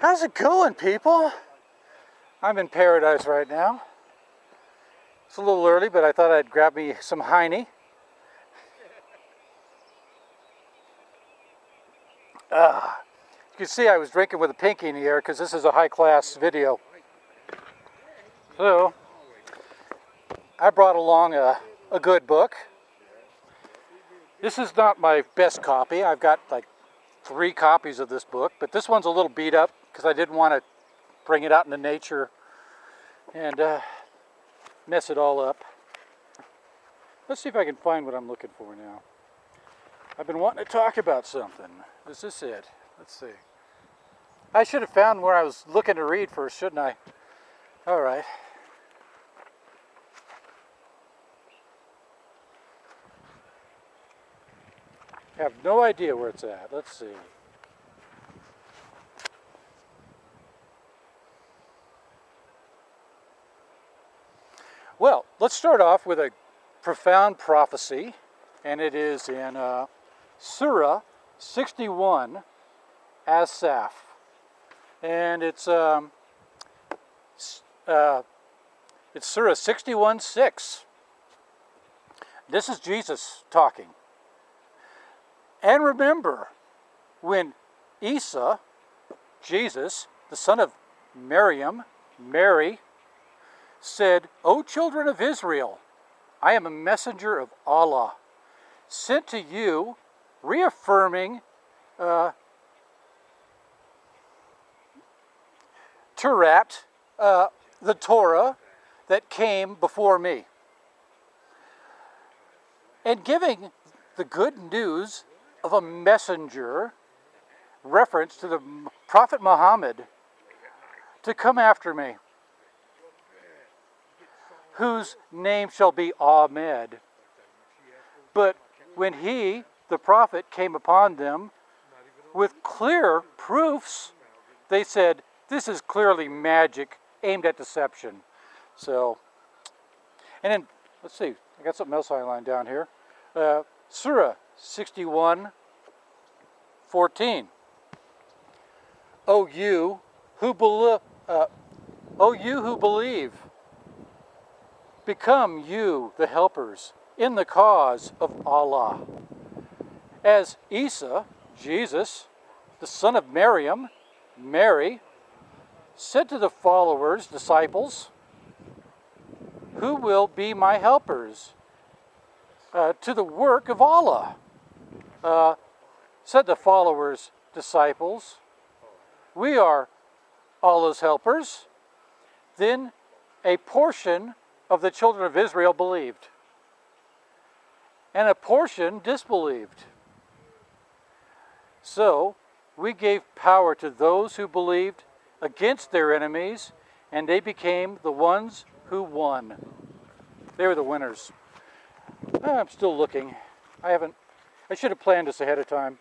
How's it going, people? I'm in paradise right now. It's a little early, but I thought I'd grab me some Heine. Ah, you can see I was drinking with a pinky in the air because this is a high-class video. So, I brought along a, a good book. This is not my best copy. I've got like three copies of this book, but this one's a little beat up because I didn't want to bring it out into nature and uh, mess it all up. Let's see if I can find what I'm looking for now. I've been wanting to talk about something. Is this it? Let's see. I should have found where I was looking to read first, shouldn't I? All right. have no idea where it's at. Let's see. Well, let's start off with a profound prophecy, and it is in uh, Surah 61, As-Saff. And it's, um, uh, it's Surah 61, 6. This is Jesus talking. And remember, when Isa, Jesus, the son of Miriam, Mary, said, O children of Israel, I am a messenger of Allah, sent to you, reaffirming uh, Turat, uh, the Torah that came before me, and giving the good news of a messenger, reference to the Prophet Muhammad, to come after me, whose name shall be Ahmed. But when he, the prophet, came upon them with clear proofs, they said, this is clearly magic aimed at deception. So, and then, let's see, I got something else I highlighted down here. Uh, Surah 61, 14. O you who believe, uh, O you who believe, become you the helpers in the cause of Allah. As Isa, Jesus, the son of Miriam, Mary, said to the followers, disciples, Who will be my helpers? Uh, to the work of Allah. Uh, said the followers, disciples, We are Allah's helpers. Then a portion of the children of Israel believed, and a portion disbelieved. So we gave power to those who believed against their enemies, and they became the ones who won. They were the winners. Ah, I'm still looking. I haven't, I should have planned this ahead of time.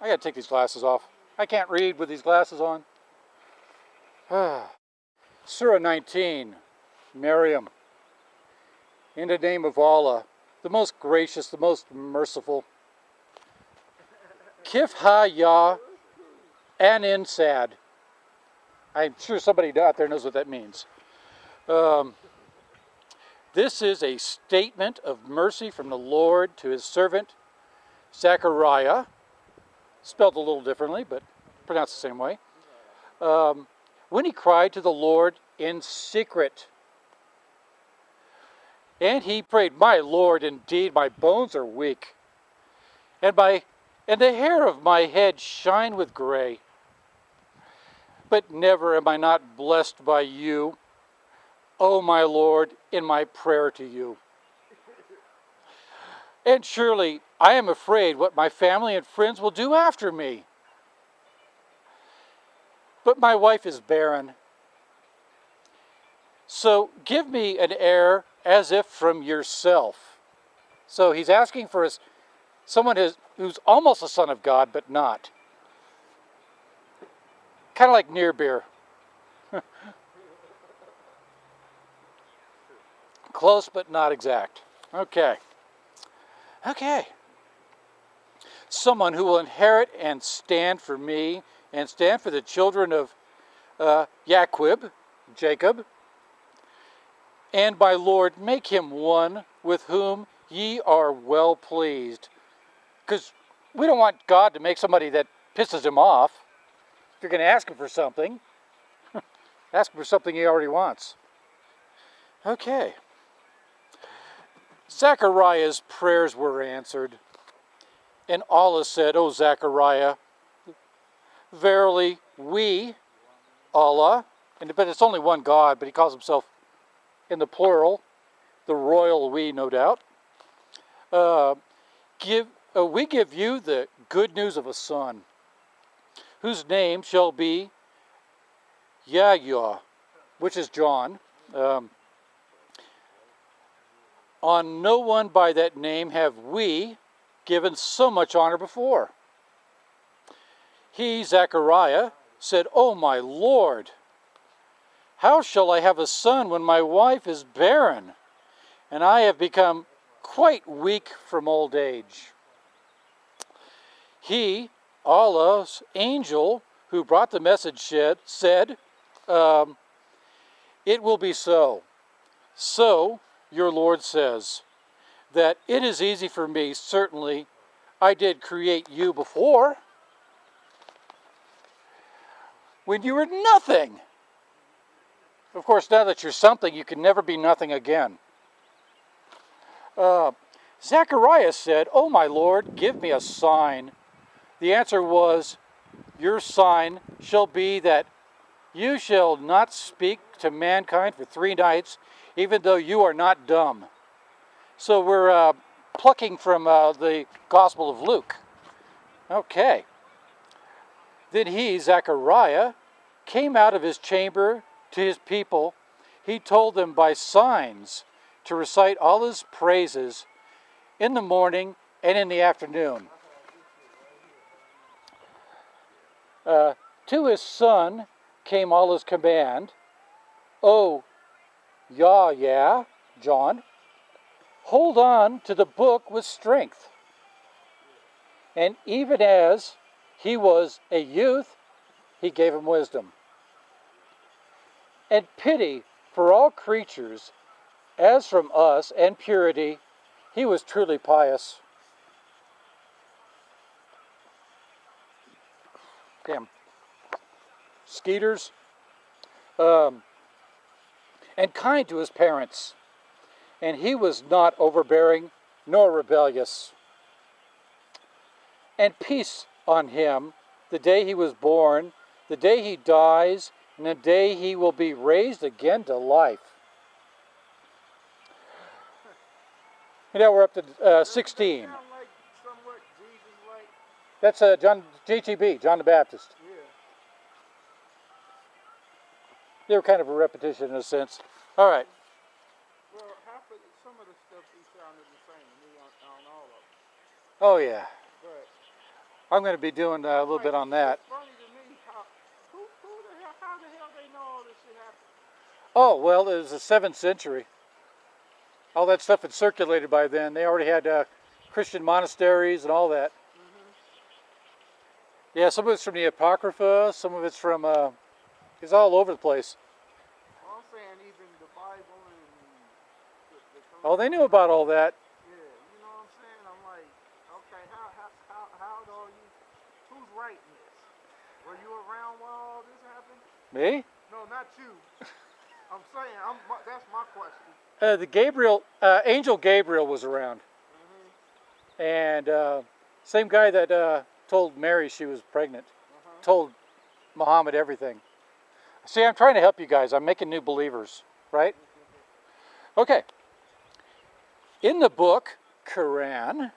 I gotta take these glasses off. I can't read with these glasses on. Surah 19, Maryam. In the name of Allah, the most gracious, the most merciful. Kif ha ya Ain Sad. I'm sure somebody out there knows what that means. Um, this is a statement of mercy from the Lord to his servant Zechariah spelled a little differently, but pronounced the same way. Um, when he cried to the Lord in secret. And he prayed, My Lord, indeed, my bones are weak, and my and the hair of my head shine with gray. But never am I not blessed by you, O my Lord, in my prayer to you. And surely I am afraid what my family and friends will do after me. But my wife is barren. So give me an heir as if from yourself. So he's asking for his, someone who's, who's almost a son of God, but not. Kind of like near beer. Close, but not exact. Okay. Okay. someone who will inherit and stand for me and stand for the children of uh, Jacob, Jacob. And my Lord, make him one with whom ye are well pleased. Because we don't want God to make somebody that pisses him off. If you're going to ask him for something, ask him for something he already wants. Okay. Zechariah's prayers were answered. And Allah said, O Zechariah, verily we, Allah, and but it's only one God, but he calls himself in the plural, the royal we, no doubt. Uh, give uh, we give you the good news of a son, whose name shall be Yahya, which is John. Um, on no one by that name have we given so much honor before. He, Zechariah, said, O my Lord, how shall I have a son when my wife is barren, and I have become quite weak from old age? He, Allah's angel, who brought the message, said um, It will be so. So, your Lord says, that it is easy for me, certainly, I did create you before. When you were nothing. Of course, now that you're something, you can never be nothing again. Uh, Zacharias said, Oh, my Lord, give me a sign. The answer was, Your sign shall be that you shall not speak to mankind for three nights, even though you are not dumb. So we're uh, plucking from uh, the Gospel of Luke. Okay. Then he, Zechariah, came out of his chamber to his people. He told them by signs to recite all his praises in the morning and in the afternoon. Uh, to his son came all his command. Oh, Yah, yeah, John, hold on to the book with strength. And even as he was a youth, he gave him wisdom. And pity for all creatures, as from us, and purity, he was truly pious. Damn. Skeeters. Um, and kind to his parents and he was not overbearing nor rebellious. And peace on him the day he was born, the day he dies, and the day he will be raised again to life. And now we're up to uh, 16. That's uh, John JTB, John the Baptist. Yeah. They were kind of a repetition in a sense. All right. Oh yeah. I'm going to be doing uh, a little bit on that. Oh, well, it was the 7th century. All that stuff had circulated by then. They already had uh, Christian monasteries and all that. Mm -hmm. Yeah, some of it's from the Apocrypha, some of it's from, uh, it's all over the place. Well, I'm saying even the Bible and the, the Oh, they knew about all that. Me? No, not you. I'm saying, I'm, that's my question. Uh, the Gabriel, uh, Angel Gabriel was around. Mm -hmm. And uh, same guy that uh, told Mary she was pregnant, -huh. told Muhammad everything. See, I'm trying to help you guys. I'm making new believers, right? Okay. In the book, Quran,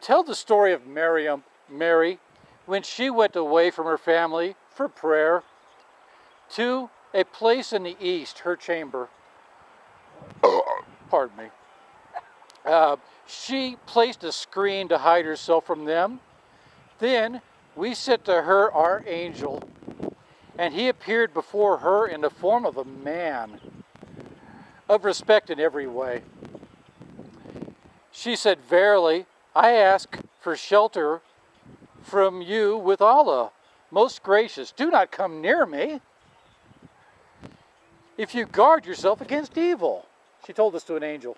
tell the story of Miriam, Mary when she went away from her family for prayer to a place in the east, her chamber. Pardon me. Uh, she placed a screen to hide herself from them. Then we sent to her our angel, and he appeared before her in the form of a man, of respect in every way. She said, Verily, I ask for shelter from you with Allah, most gracious. Do not come near me. If you guard yourself against evil. She told this to an angel.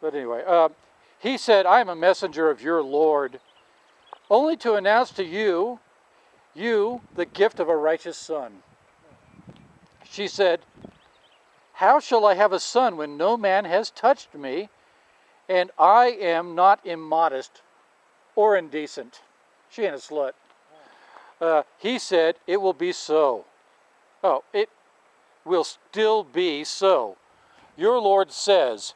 But anyway, uh, he said, I am a messenger of your Lord, only to announce to you, you, the gift of a righteous son. She said, How shall I have a son when no man has touched me, and I am not immodest or indecent? She ain't a slut. Uh, he said, It will be so. Oh, it will still be so. Your Lord says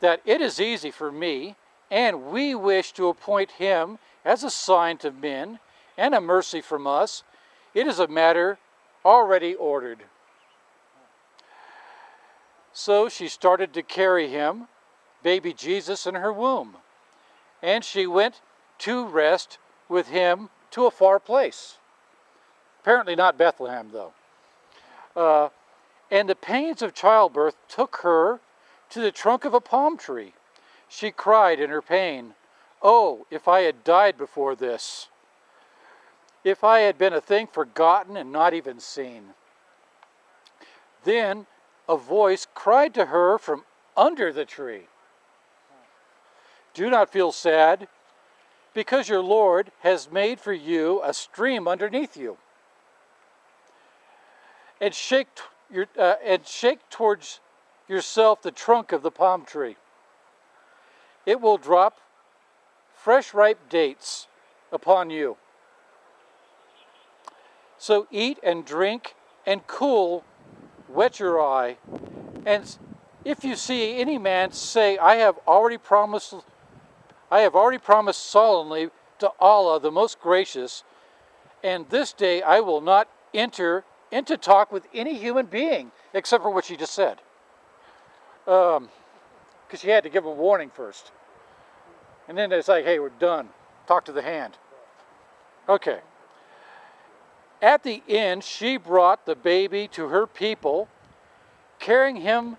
that it is easy for me, and we wish to appoint him as a sign to men and a mercy from us. It is a matter already ordered. So she started to carry him, baby Jesus, in her womb. And she went to rest with him to a far place. Apparently, not Bethlehem, though. Uh, and the pains of childbirth took her to the trunk of a palm tree. She cried in her pain, Oh, if I had died before this! If I had been a thing forgotten and not even seen. Then a voice cried to her from under the tree Do not feel sad, because your Lord has made for you a stream underneath you. And shake, your, uh, and shake towards yourself the trunk of the palm tree. It will drop fresh ripe dates upon you. So eat and drink and cool, wet your eye. And if you see any man say, I have already promised I have already promised solemnly to Allah the most gracious, and this day I will not enter into talk with any human being except for what she just said. Because um, she had to give a warning first. And then it's like, hey, we're done. Talk to the hand. Okay. At the end, she brought the baby to her people, carrying him,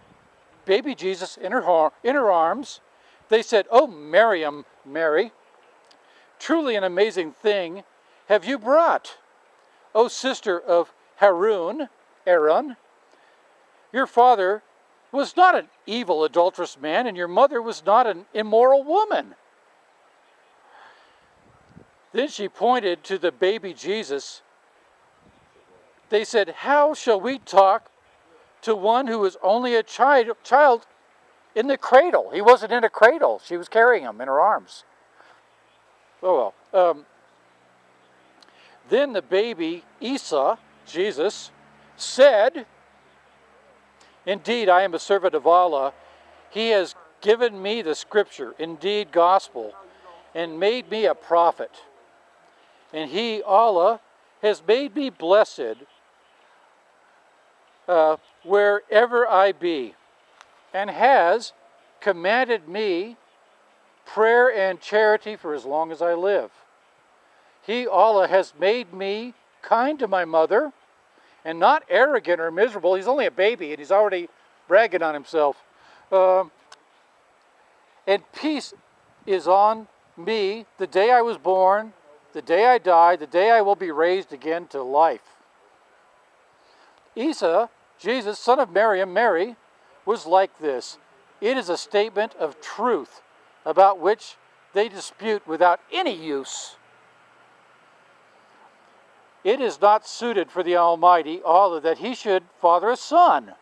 baby Jesus, in her, in her arms they said, Oh, Miriam, Mary, truly an amazing thing have you brought. O sister of Harun, Aaron, your father was not an evil, adulterous man, and your mother was not an immoral woman. Then she pointed to the baby Jesus. They said, How shall we talk to one who is only a child, child in the cradle. He wasn't in a cradle. She was carrying him in her arms. Oh well. Um, then the baby, Isa, Jesus, said, Indeed, I am a servant of Allah. He has given me the scripture, indeed, gospel, and made me a prophet. And He, Allah, has made me blessed uh, wherever I be and has commanded me prayer and charity for as long as I live. He, Allah, has made me kind to my mother and not arrogant or miserable. He's only a baby and he's already bragging on himself. Um, and peace is on me the day I was born, the day I die, the day I will be raised again to life. Isa, Jesus, son of Miriam, Mary, was like this it is a statement of truth about which they dispute without any use. It is not suited for the Almighty, Allah, that He should father a son.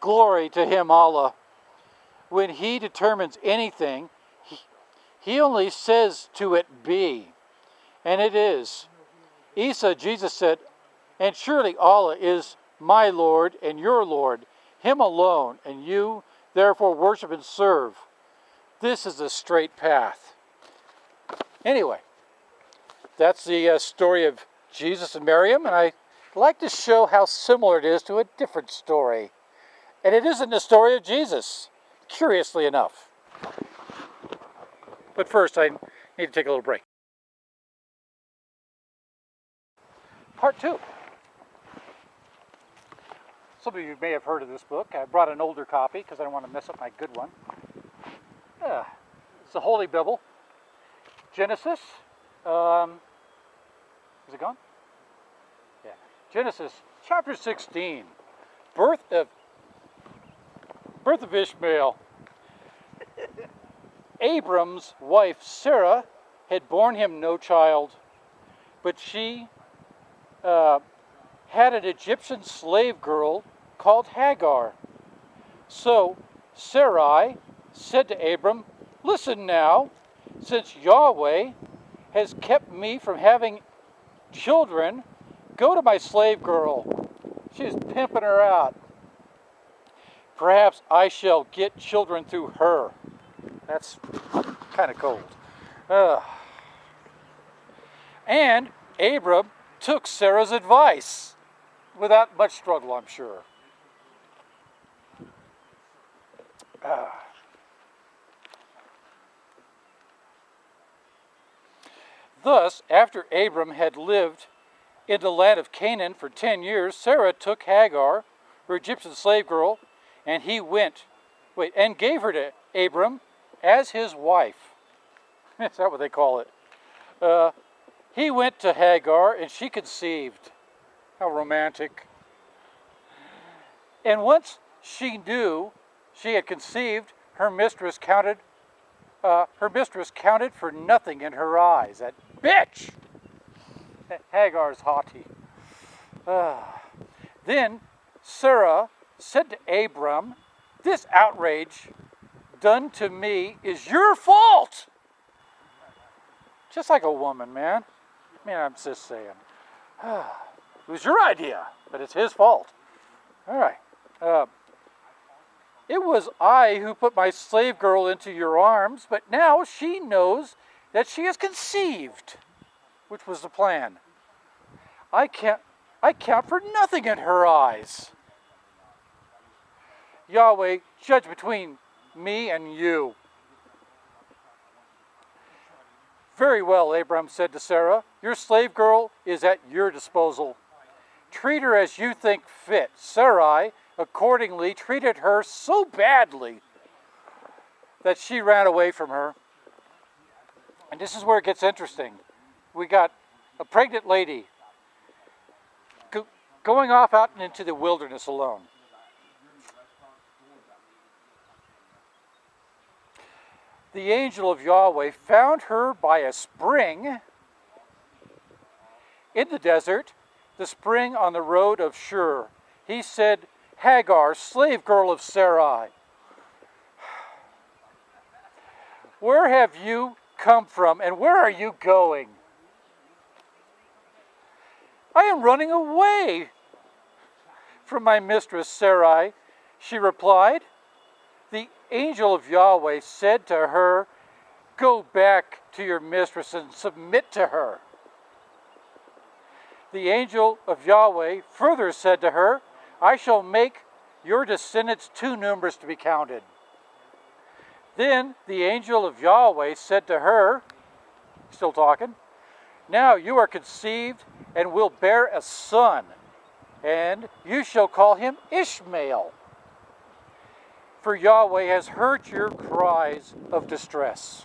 Glory to Him, Allah. When He determines anything, He, only says to it be, and it is. Isa, Jesus said, and surely Allah is my Lord and your Lord, Him alone, and you therefore worship and serve. This is the straight path. Anyway, that's the uh, story of Jesus and Miriam, and I like to show how similar it is to a different story. And it isn't the story of Jesus, curiously enough. But first, I need to take a little break. Part two. Some of you may have heard of this book. I brought an older copy because I don't want to mess up my good one. Yeah. the Holy Bible. Genesis. Um, is it gone? Yeah. Genesis chapter 16. Birth of birth of Ishmael. Abram's wife Sarah had borne him no child, but she uh, had an Egyptian slave girl called Hagar. So Sarai said to Abram, Listen now, since Yahweh has kept me from having children, go to my slave girl. She's pimping her out. Perhaps I shall get children through her. That's kind of cold. Uh. And Abram took Sarah's advice without much struggle, I'm sure. Uh. Thus, after Abram had lived in the land of Canaan for ten years, Sarah took Hagar, her Egyptian slave girl, and he went, wait, and gave her to Abram as his wife. Is that what they call it? Uh, he went to Hagar and she conceived. How romantic. And once she knew she had conceived, her mistress counted uh, her mistress counted for nothing in her eyes. That bitch! Hagar's haughty. Uh, then Sarah said to Abram, This outrage done to me is your fault. Just like a woman, man. I mean, I'm just saying. it was your idea, but it's his fault. All right. Uh, it was I who put my slave girl into your arms, but now she knows that she has conceived, which was the plan. I can't I count for nothing in her eyes. Yahweh, judge between me and you. Very well, Abram said to Sarah, your slave girl is at your disposal. Treat her as you think fit. Sarai accordingly treated her so badly that she ran away from her. And this is where it gets interesting. We got a pregnant lady go, going off out into the wilderness alone. The angel of Yahweh found her by a spring in the desert, the spring on the road of Shur. He said, Hagar, slave girl of Sarai. Where have you come from and where are you going? I am running away from my mistress Sarai, she replied. The angel of Yahweh said to her, Go back to your mistress and submit to her. The angel of Yahweh further said to her, I shall make your descendants too numerous to be counted. Then the angel of Yahweh said to her, still talking, Now you are conceived and will bear a son, and you shall call him Ishmael. For Yahweh has heard your cries of distress.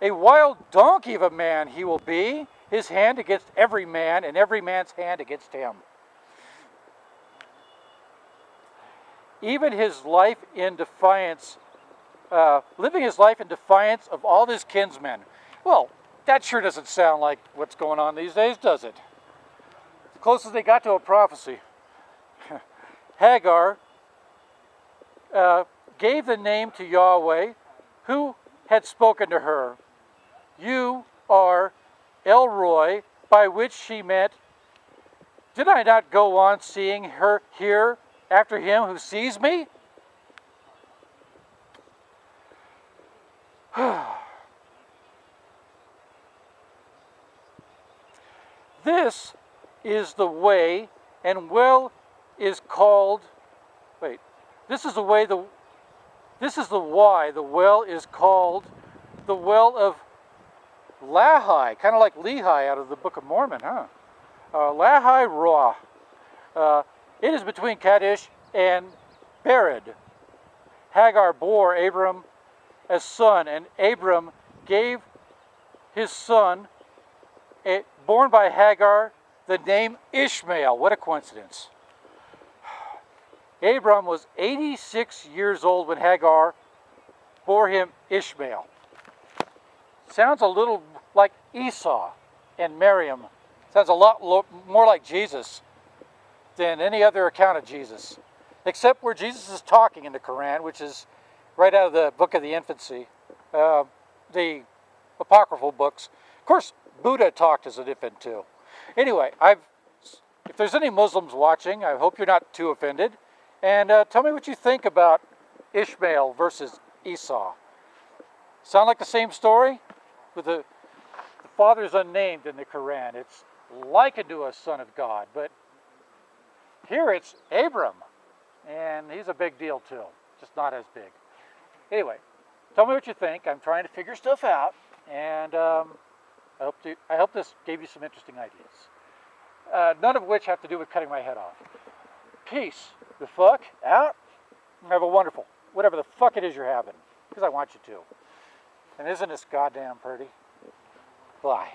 A wild donkey of a man he will be, his hand against every man, and every man's hand against him. Even his life in defiance, uh, living his life in defiance of all his kinsmen. Well, that sure doesn't sound like what's going on these days, does it? The closest they got to a prophecy. Hagar uh, gave the name to Yahweh, who had spoken to her. You are El Roi, by which she meant, Did I not go on seeing her here after him who sees me? this is the way, and well is called, wait, this is the way, the, this is the why the well is called the well of Lahai, kind of like Lehi out of the Book of Mormon, huh? Uh, Lahai Roi. Uh, it is between Kadesh and Bered. Hagar bore Abram as son, and Abram gave his son, born by Hagar, the name Ishmael. What a coincidence. Abram was 86 years old when Hagar bore him Ishmael. Sounds a little like Isa and Miriam. Sounds a lot more like Jesus than any other account of Jesus, except where Jesus is talking in the Quran, which is right out of the book of the infancy, uh, the apocryphal books. Of course, Buddha talked as an infant too. Anyway, I've if there's any Muslims watching, I hope you're not too offended. And uh, tell me what you think about Ishmael versus Isa. Sound like the same story? With the, the father's unnamed in the Quran. It's likened to a son of God, but here it's Abram. And he's a big deal too, just not as big. Anyway, tell me what you think. I'm trying to figure stuff out, and um, I, hope to, I hope this gave you some interesting ideas. Uh, none of which have to do with cutting my head off. Peace the fuck out. Have a wonderful, whatever the fuck it is you're having, because I want you to. And isn't this goddamn pretty? Bye.